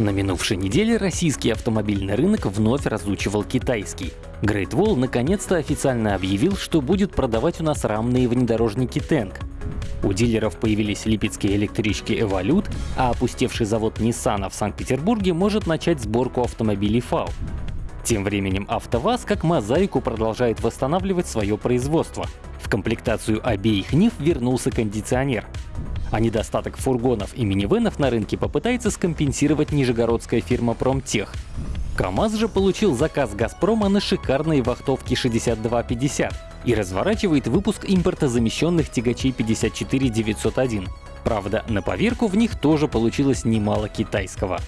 На минувшей неделе российский автомобильный рынок вновь разучивал китайский. Great Wall наконец-то официально объявил, что будет продавать у нас рамные внедорожники Tank. У дилеров появились липецкие электрички Evolute, а опустевший завод Nissan в Санкт-Петербурге может начать сборку автомобилей FAW. Тем временем АвтоВАЗ как мозаику продолжает восстанавливать свое производство. В комплектацию обеих НИФ вернулся кондиционер. А недостаток фургонов и минивенов на рынке попытается скомпенсировать нижегородская фирма Промтех. КАМАЗ же получил заказ «Газпрома» на шикарные вахтовки 6250 и разворачивает выпуск импортозамещенных тягачей 54901. Правда, на поверку в них тоже получилось немало китайского.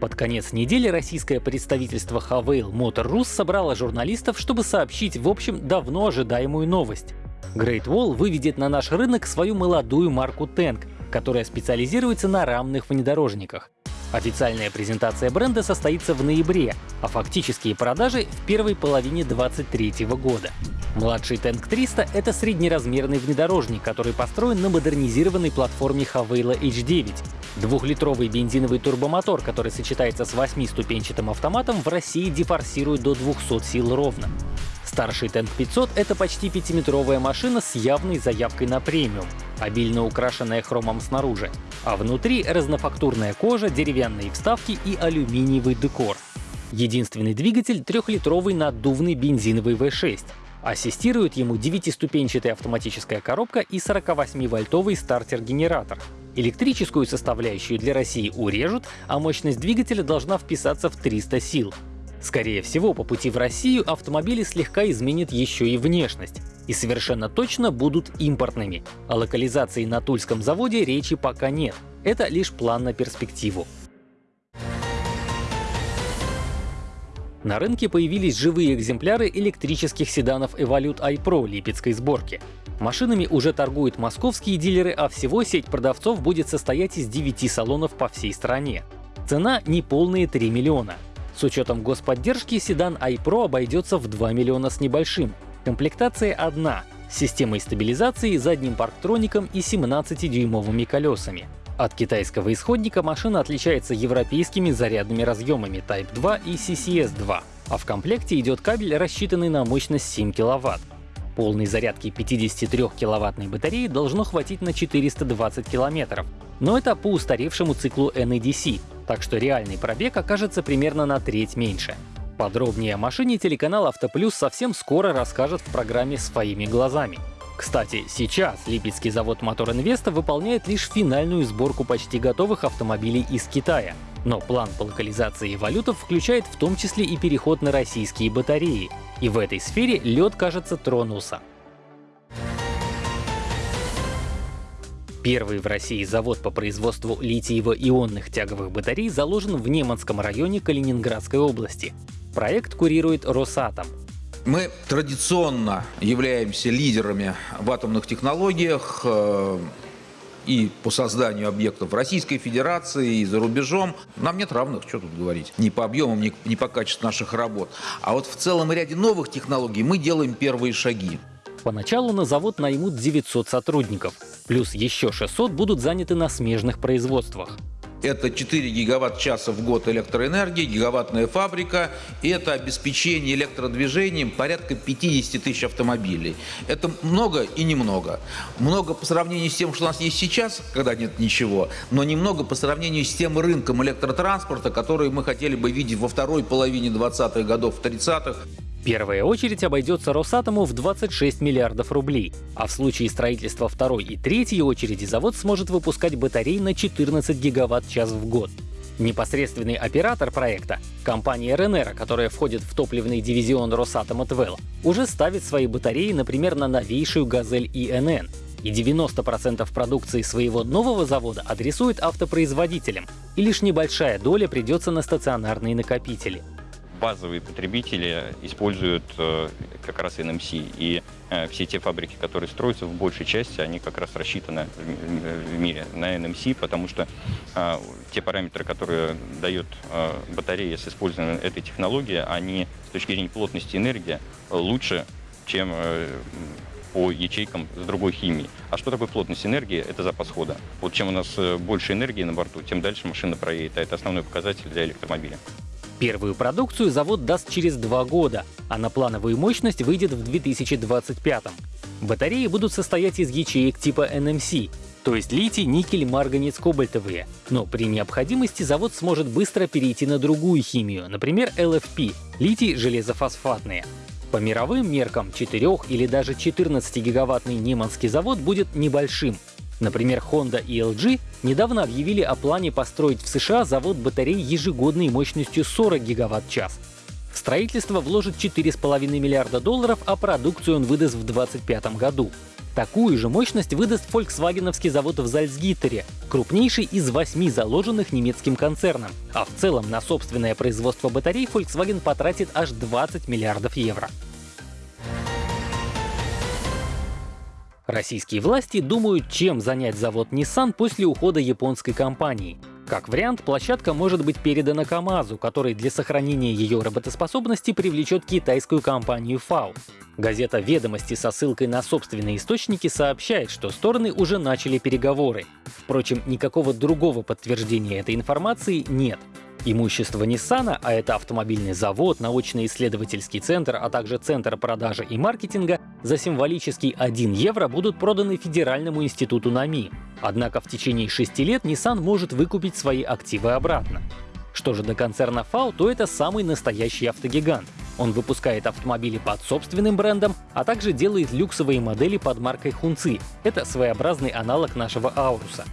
Под конец недели российское представительство Havail Motor Rus собрало журналистов, чтобы сообщить, в общем, давно ожидаемую новость. Great Wall выведет на наш рынок свою молодую марку Tank, которая специализируется на рамных внедорожниках. Официальная презентация бренда состоится в ноябре, а фактические продажи в первой половине 2023 года. Младший Tank 300 — это среднеразмерный внедорожник, который построен на модернизированной платформе Havila H9. Двухлитровый бензиновый турбомотор, который сочетается с восьмиступенчатым автоматом, в России дефорсирует до 200 сил ровно. Старший Tank 500 — это почти пятиметровая машина с явной заявкой на премиум, обильно украшенная хромом снаружи, а внутри разнофактурная кожа, деревянные вставки и алюминиевый декор. Единственный двигатель — трехлитровый наддувный бензиновый V6. Ассистирует ему девятиступенчатая автоматическая коробка и 48-вольтовый стартер-генератор. Электрическую составляющую для России урежут, а мощность двигателя должна вписаться в 300 сил. Скорее всего, по пути в Россию автомобили слегка изменят еще и внешность. И совершенно точно будут импортными. О локализации на Тульском заводе речи пока нет. Это лишь план на перспективу. На рынке появились живые экземпляры электрических седанов Evolute iPro липецкой сборки. Машинами уже торгуют московские дилеры, а всего сеть продавцов будет состоять из 9 салонов по всей стране. Цена — неполные 3 миллиона. С учетом господдержки седан iPro обойдется в 2 миллиона с небольшим. Комплектация одна — с системой стабилизации, задним парктроником и 17-дюймовыми колесами. От китайского исходника машина отличается европейскими зарядными разъемами Type 2 и CCS-2, а в комплекте идет кабель, рассчитанный на мощность 7 кВт. Полной зарядки 53-киловаттной батареи должно хватить на 420 км. Но это по устаревшему циклу NEDC, так что реальный пробег окажется примерно на треть меньше. Подробнее о машине телеканал Автоплюс совсем скоро расскажет в программе «Своими глазами». Кстати, сейчас Липецкий завод Мотор Инвеста выполняет лишь финальную сборку почти готовых автомобилей из Китая. Но план по локализации валютов включает в том числе и переход на российские батареи. И в этой сфере лед, кажется, тронулся. Первый в России завод по производству литиево-ионных тяговых батарей заложен в Неманском районе Калининградской области. Проект курирует Росатом. Мы традиционно являемся лидерами в атомных технологиях э, и по созданию объектов в Российской Федерации, и за рубежом. Нам нет равных, что тут говорить, ни по объемам, ни, ни по качеству наших работ. А вот в целом ряде новых технологий мы делаем первые шаги. Поначалу на завод наймут 900 сотрудников, плюс еще 600 будут заняты на смежных производствах. Это 4 гигаватт-часа в год электроэнергии, гигаваттная фабрика, и это обеспечение электродвижением порядка 50 тысяч автомобилей. Это много и немного. Много по сравнению с тем, что у нас есть сейчас, когда нет ничего, но немного по сравнению с тем рынком электротранспорта, который мы хотели бы видеть во второй половине 20-х годов, 30-х. Первая очередь обойдется Росатому в 26 миллиардов рублей, а в случае строительства второй и третьей очереди завод сможет выпускать батареи на 14 гигаватт-час в год. Непосредственный оператор проекта, компания РНР, которая входит в топливный дивизион Росатома ТВЭЛ, уже ставит свои батареи, например, на новейшую «Газель ИНН», и 90% продукции своего нового завода адресует автопроизводителям, и лишь небольшая доля придется на стационарные накопители базовые потребители используют э, как раз NMC. И э, все те фабрики, которые строятся, в большей части, они как раз рассчитаны в мире на NMC, потому что э, те параметры, которые дает батарея с использованием этой технологии, они с точки зрения плотности энергии лучше, чем по ячейкам с другой химией. А что такое плотность энергии? Это запас хода. Вот чем у нас э, больше энергии на борту, тем дальше машина проедет. А это основной показатель для электромобиля. Первую продукцию завод даст через два года, а на плановую мощность выйдет в 2025. Батареи будут состоять из ячеек типа NMC, то есть литий, никель, марганец, кобальтовые. Но при необходимости завод сможет быстро перейти на другую химию, например, LFP — литий железофосфатные. По мировым меркам 4 или даже 14-гигаваттный Неманский завод будет небольшим. Например, Honda и LG недавно объявили о плане построить в США завод батарей ежегодной мощностью 40 гигаватт-час. В строительство вложит 4,5 миллиарда долларов, а продукцию он выдаст в 2025 году. Такую же мощность выдаст фольксвагеновский завод в Зальцгиттере, крупнейший из восьми заложенных немецким концерном. А в целом на собственное производство батарей Volkswagen потратит аж 20 миллиардов евро. Российские власти думают, чем занять завод Nissan после ухода японской компании. Как вариант, площадка может быть передана КАМАЗу, который для сохранения ее работоспособности привлечет китайскую компанию FAO. Газета «Ведомости» со ссылкой на собственные источники сообщает, что стороны уже начали переговоры. Впрочем, никакого другого подтверждения этой информации нет. Имущество Nissan, а это автомобильный завод, научно-исследовательский центр, а также центр продажи и маркетинга, за символический 1 евро будут проданы Федеральному институту НАМИ. Однако в течение 6 лет Nissan может выкупить свои активы обратно. Что же до концерна FAO, то это самый настоящий автогигант. Он выпускает автомобили под собственным брендом, а также делает люксовые модели под маркой Хунци. Это своеобразный аналог нашего Ауруса.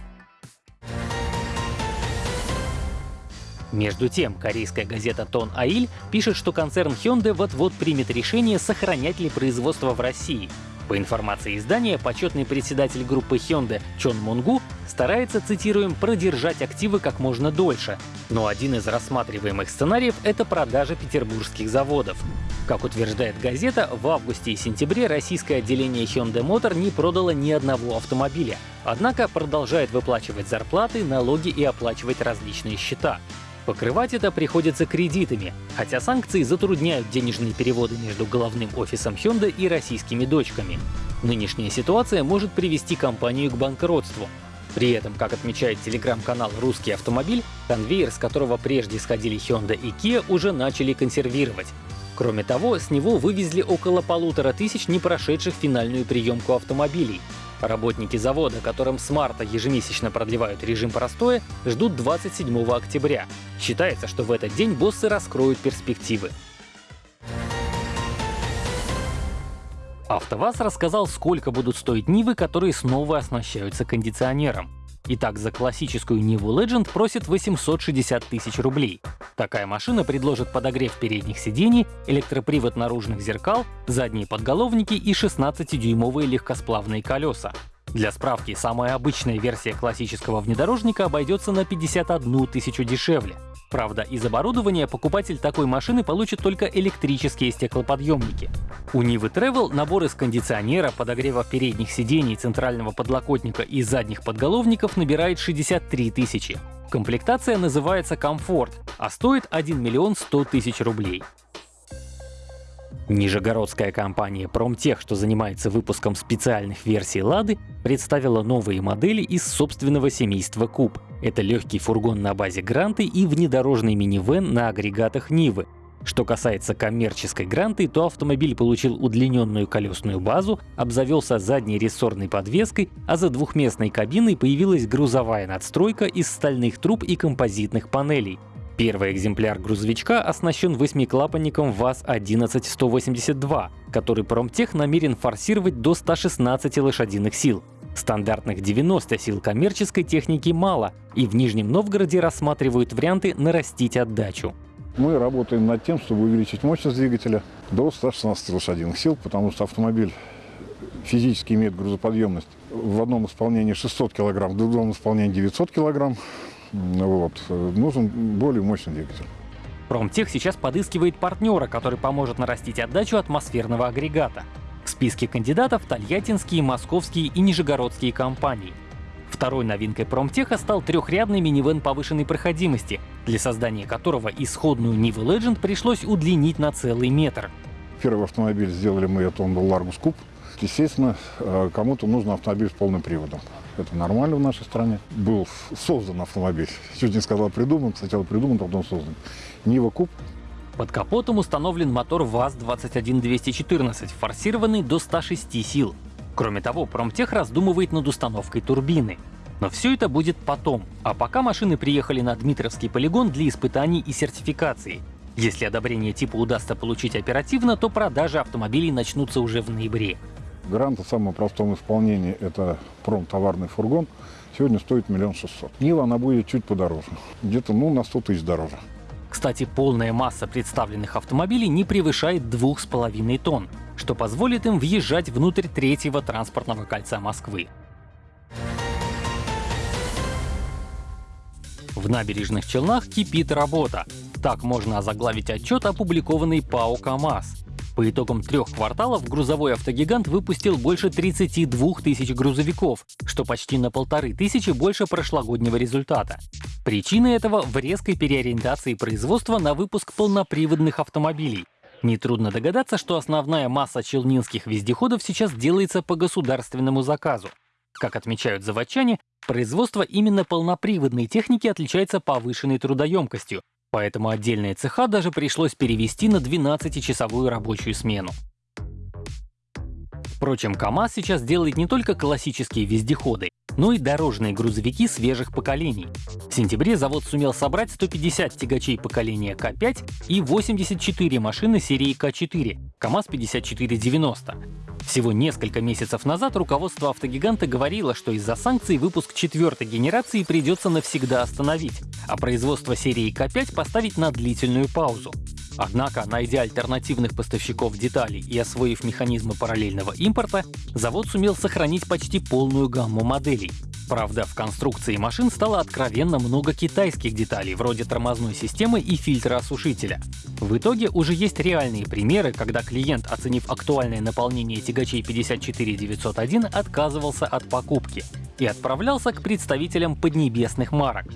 Между тем, корейская газета Тон Аиль пишет, что концерн Hyundai вот-вот примет решение, сохранять ли производство в России. По информации издания, почетный председатель группы Hyundai Чон Мунгу старается, цитируем, продержать активы как можно дольше. Но один из рассматриваемых сценариев — это продажа петербургских заводов. Как утверждает газета, в августе и сентябре российское отделение Hyundai Motor не продало ни одного автомобиля. Однако продолжает выплачивать зарплаты, налоги и оплачивать различные счета. Покрывать это приходится кредитами, хотя санкции затрудняют денежные переводы между головным офисом Hyundai и российскими дочками. Нынешняя ситуация может привести компанию к банкротству. При этом, как отмечает телеграм-канал «Русский автомобиль», конвейер, с которого прежде сходили Hyundai и Kia, уже начали консервировать. Кроме того, с него вывезли около полутора тысяч не прошедших финальную приемку автомобилей, Работники завода, которым с марта ежемесячно продлевают режим простоя, ждут 27 октября. Считается, что в этот день боссы раскроют перспективы. АвтоВАЗ рассказал, сколько будут стоить Нивы, которые снова оснащаются кондиционером. Итак, за классическую Ниву Legend просит 860 тысяч рублей. Такая машина предложит подогрев передних сидений, электропривод наружных зеркал, задние подголовники и 16-дюймовые легкосплавные колеса. Для справки, самая обычная версия классического внедорожника обойдется на 51 тысячу дешевле. Правда, из оборудования покупатель такой машины получит только электрические стеклоподъемники. У Нивы Travel набор из кондиционера, подогрева передних сидений, центрального подлокотника и задних подголовников набирает 63 тысячи. Комплектация называется «Комфорт», а стоит 1 миллион 100 тысяч рублей. Нижегородская компания Промтех, что занимается выпуском специальных версий «Лады», представила новые модели из собственного семейства Куб. Это легкий фургон на базе Гранты и внедорожный минивэн на агрегатах Нивы. Что касается коммерческой Гранты, то автомобиль получил удлиненную колесную базу, обзавелся задней рессорной подвеской, а за двухместной кабиной появилась грузовая надстройка из стальных труб и композитных панелей. Первый экземпляр грузовичка оснащен восьмиклапанником ВАЗ-11182, который Промтех намерен форсировать до 116 лошадиных сил. Стандартных 90 сил коммерческой техники мало, и в Нижнем Новгороде рассматривают варианты нарастить отдачу. Мы работаем над тем, чтобы увеличить мощность двигателя до 116 лошадиных сил, потому что автомобиль физически имеет грузоподъемность в одном исполнении 600 кг, в другом исполнении 900 кг. Вот. Нужен более мощный двигатель. Промтех сейчас подыскивает партнера, который поможет нарастить отдачу атмосферного агрегата. В списке кандидатов тольяттинские, московские и нижегородские компании. Второй новинкой Промтеха стал трехрядный минивэн повышенной проходимости, для создания которого исходную Niva Legend пришлось удлинить на целый метр. Первый автомобиль сделали мы, это он был Largus Coupe. Естественно, э, кому-то нужен автомобиль с полным приводом. Это нормально в нашей стране. Был создан автомобиль. Чуть не сказал придуман, сначала придуман, потом создан. Нива Куб. Под капотом установлен мотор ВАЗ-21214, форсированный до 106 сил. Кроме того, Промтех раздумывает над установкой турбины. Но все это будет потом, а пока машины приехали на Дмитровский полигон для испытаний и сертификации. Если одобрение типа удастся получить оперативно, то продажи автомобилей начнутся уже в ноябре. Грант в самом простом исполнении – это промтоварный фургон. Сегодня стоит миллион шестьсот. Нива, она будет чуть подороже. Где-то, ну, на 100 тысяч дороже. Кстати, полная масса представленных автомобилей не превышает 2,5 тонн, что позволит им въезжать внутрь третьего транспортного кольца Москвы. В набережных Челнах кипит работа. Так можно озаглавить отчет, опубликованный ПАО «КамАЗ». По итогам трех кварталов грузовой автогигант выпустил больше 32 тысяч грузовиков, что почти на полторы тысячи больше прошлогоднего результата. Причины этого в резкой переориентации производства на выпуск полноприводных автомобилей. Нетрудно догадаться, что основная масса челнинских вездеходов сейчас делается по государственному заказу. Как отмечают заводчане, производство именно полноприводной техники отличается повышенной трудоемкостью, поэтому отдельные цеха даже пришлось перевести на 12-часовую рабочую смену. Впрочем, КАМАЗ сейчас делает не только классические вездеходы, но и дорожные грузовики свежих поколений. В сентябре завод сумел собрать 150 тягачей поколения К5 и 84 машины серии К4, КАМАЗ-5490. Всего несколько месяцев назад руководство автогиганта говорило, что из-за санкций выпуск четвертой генерации придется навсегда остановить, а производство серии К5 поставить на длительную паузу. Однако, найдя альтернативных поставщиков деталей и освоив механизмы параллельного импорта, завод сумел сохранить почти полную гамму моделей. Правда, в конструкции машин стало откровенно много китайских деталей, вроде тормозной системы и фильтра осушителя. В итоге уже есть реальные примеры, когда клиент, оценив актуальное наполнение тягачей 54901, отказывался от покупки и отправлялся к представителям поднебесных марок.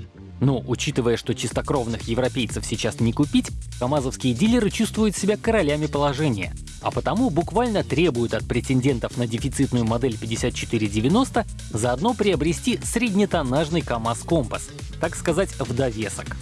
Но, учитывая, что чистокровных европейцев сейчас не купить, камазовские дилеры чувствуют себя королями положения, а потому буквально требуют от претендентов на дефицитную модель 5490 заодно приобрести среднетоннажный КАМАЗ Компас, так сказать, в довесок.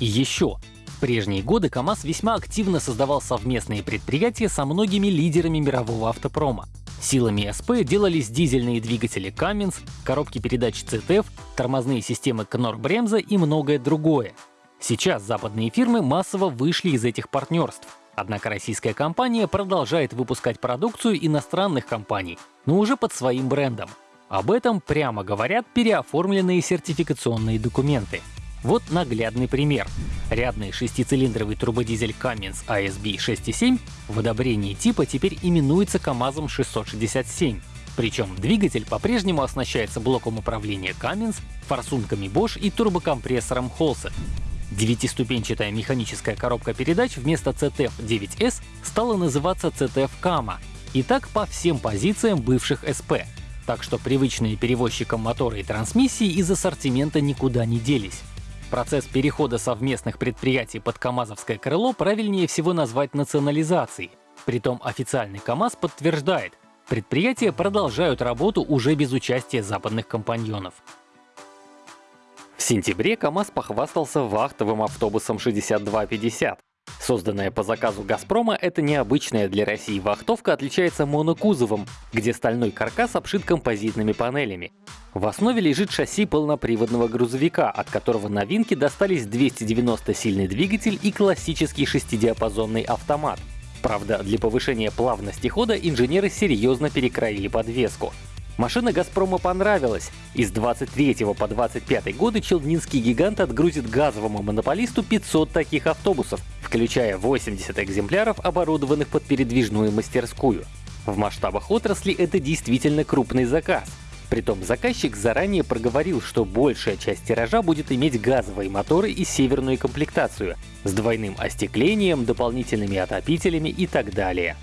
И еще. В прежние годы КАМАЗ весьма активно создавал совместные предприятия со многими лидерами мирового автопрома. Силами СП делались дизельные двигатели Cummins, коробки передач CTF, тормозные системы Bremse и многое другое. Сейчас западные фирмы массово вышли из этих партнерств. Однако российская компания продолжает выпускать продукцию иностранных компаний, но уже под своим брендом. Об этом прямо говорят переоформленные сертификационные документы. Вот наглядный пример. Рядный шестицилиндровый турбодизель Cummins ASB 6.7 в одобрении типа теперь именуется КАМАЗом 667. Причем двигатель по-прежнему оснащается блоком управления Cummins, форсунками Bosch и турбокомпрессором Holset. Девятиступенчатая механическая коробка передач вместо CTF-9S стала называться CTF Kama. И так по всем позициям бывших SP. Так что привычные перевозчикам мотора и трансмиссии из ассортимента никуда не делись. Процесс перехода совместных предприятий под КАМАЗовское крыло правильнее всего назвать национализацией. Притом официальный КАМАЗ подтверждает, предприятия продолжают работу уже без участия западных компаньонов. В сентябре КАМАЗ похвастался вахтовым автобусом 6250. Созданная по заказу «Газпрома», эта необычная для России вахтовка отличается монокузовом, где стальной каркас обшит композитными панелями. В основе лежит шасси полноприводного грузовика, от которого новинки достались 290-сильный двигатель и классический шестидиапазонный автомат. Правда, для повышения плавности хода инженеры серьезно перекроили подвеску. Машина «Газпрома» понравилась, и с 23 по 25 годы челнинский гигант отгрузит газовому монополисту 500 таких автобусов, включая 80 экземпляров, оборудованных под передвижную мастерскую. В масштабах отрасли это действительно крупный заказ. Притом заказчик заранее проговорил, что большая часть тиража будет иметь газовые моторы и северную комплектацию с двойным остеклением, дополнительными отопителями и так далее.